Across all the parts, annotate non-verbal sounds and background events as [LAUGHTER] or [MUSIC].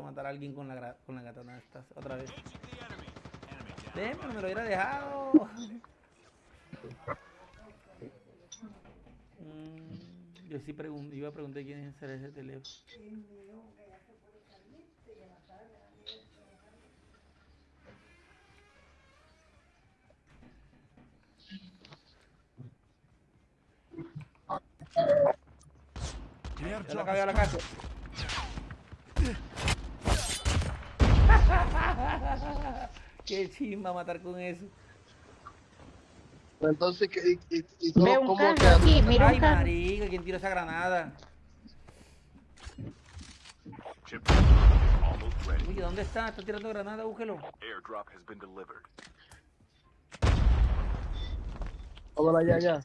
a matar a alguien con la, con la katana estas otra vez. Ven, pero me lo hubiera dejado. Mm, yo sí pregun- iba a preguntar quién es ese teléfono. Ya airdrop acabé a la casa. [LAUGHS] Qué chimba matar con eso. Entonces, ¿qué- ¿y, y, y cómo, Ve un cómo carro queda? aquí, mira Ay, marica, ¿quién tiró esa granada? Oye, ¿dónde está? Está tirando granada, búsquelo. Airdrop has been delivered. Vámonos allá, allá.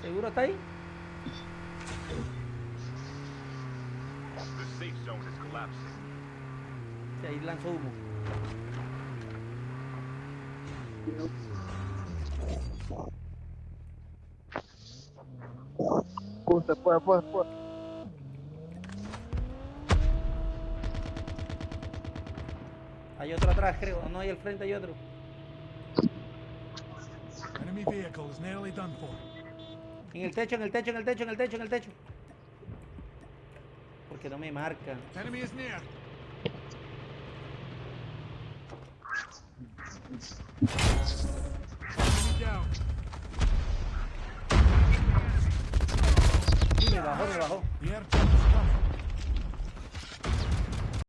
¿Seguro está ahí? Sí, ahí lanzó humo. Se fue, fue, fue. Hay otro atrás, creo. No, hay al frente hay otro. enemy vehicle is nearly done for. En el techo, en el techo, en el techo, en el techo, en el techo. Porque no me marca. Me bajó, me bajó.